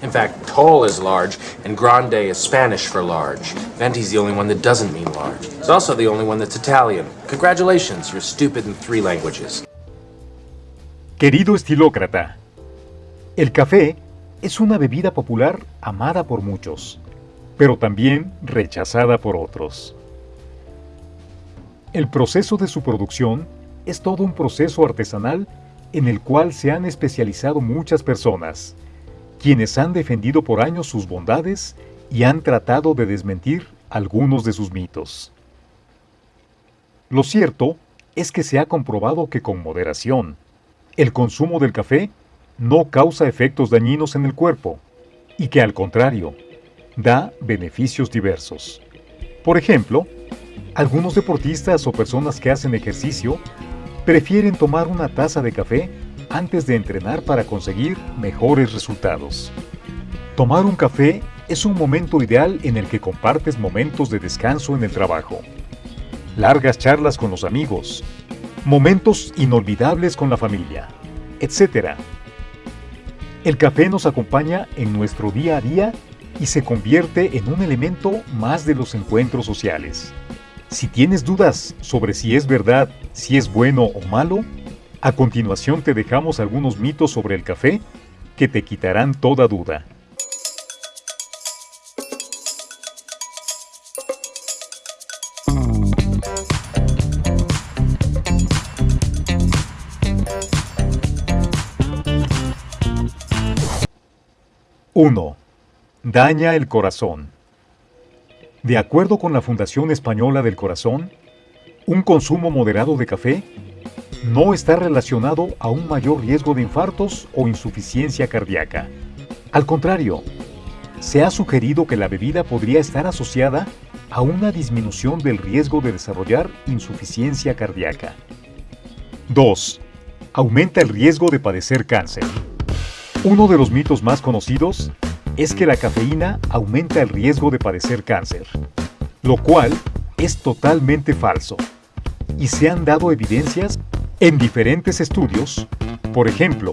In fact, tall is large, and grande is Spanish for large. Venti's the only one that doesn't mean large. It's also the only one that's Italian. Congratulations, you're stupid in three languages. Querido estilócrata, el café es una bebida popular amada por muchos, pero también rechazada por otros. El proceso de su producción es todo un proceso artesanal en el cual se han especializado muchas personas, quienes han defendido por años sus bondades y han tratado de desmentir algunos de sus mitos. Lo cierto es que se ha comprobado que con moderación, el consumo del café no causa efectos dañinos en el cuerpo y que al contrario, da beneficios diversos. Por ejemplo, algunos deportistas o personas que hacen ejercicio prefieren tomar una taza de café antes de entrenar para conseguir mejores resultados. Tomar un café es un momento ideal en el que compartes momentos de descanso en el trabajo, largas charlas con los amigos, momentos inolvidables con la familia, etc. El café nos acompaña en nuestro día a día y se convierte en un elemento más de los encuentros sociales. Si tienes dudas sobre si es verdad, si es bueno o malo, a continuación te dejamos algunos mitos sobre el café que te quitarán toda duda. ¡1! Daña el corazón. De acuerdo con la Fundación Española del Corazón, un consumo moderado de café no está relacionado a un mayor riesgo de infartos o insuficiencia cardíaca. Al contrario, se ha sugerido que la bebida podría estar asociada a una disminución del riesgo de desarrollar insuficiencia cardíaca. 2. Aumenta el riesgo de padecer cáncer. Uno de los mitos más conocidos es que la cafeína aumenta el riesgo de padecer cáncer, lo cual es totalmente falso. Y se han dado evidencias en diferentes estudios, por ejemplo,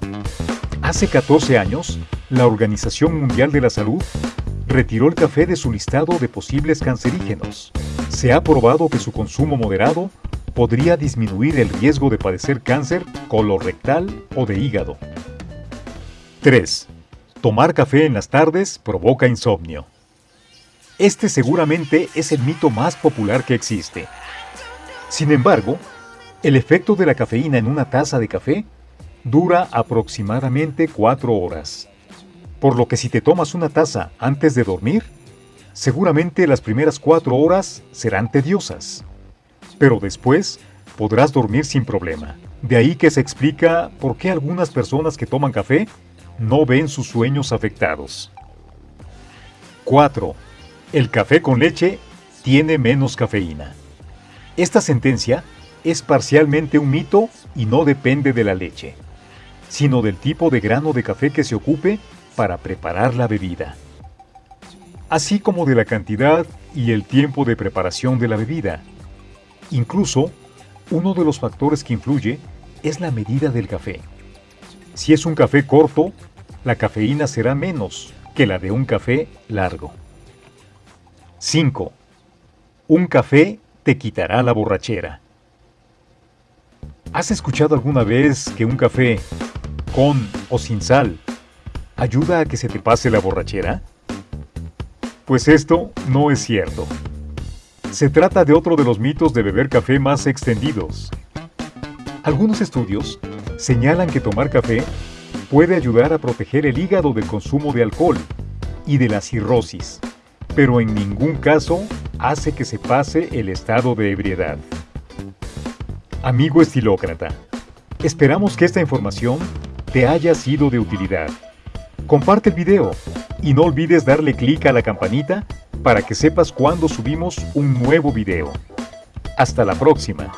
hace 14 años, la Organización Mundial de la Salud retiró el café de su listado de posibles cancerígenos. Se ha probado que su consumo moderado podría disminuir el riesgo de padecer cáncer colorectal o de hígado. 3. Tomar café en las tardes provoca insomnio. Este seguramente es el mito más popular que existe. Sin embargo, el efecto de la cafeína en una taza de café dura aproximadamente 4 horas. Por lo que si te tomas una taza antes de dormir, seguramente las primeras 4 horas serán tediosas. Pero después podrás dormir sin problema. De ahí que se explica por qué algunas personas que toman café no ven sus sueños afectados. 4. El café con leche tiene menos cafeína. Esta sentencia es parcialmente un mito y no depende de la leche, sino del tipo de grano de café que se ocupe para preparar la bebida, así como de la cantidad y el tiempo de preparación de la bebida. Incluso, uno de los factores que influye es la medida del café. Si es un café corto, la cafeína será menos que la de un café largo. 5. Un café te quitará la borrachera. ¿Has escuchado alguna vez que un café, con o sin sal, ayuda a que se te pase la borrachera? Pues esto no es cierto. Se trata de otro de los mitos de beber café más extendidos. Algunos estudios señalan que tomar café puede ayudar a proteger el hígado del consumo de alcohol y de la cirrosis, pero en ningún caso hace que se pase el estado de ebriedad. Amigo estilócrata, esperamos que esta información te haya sido de utilidad. Comparte el video y no olvides darle clic a la campanita para que sepas cuando subimos un nuevo video. Hasta la próxima.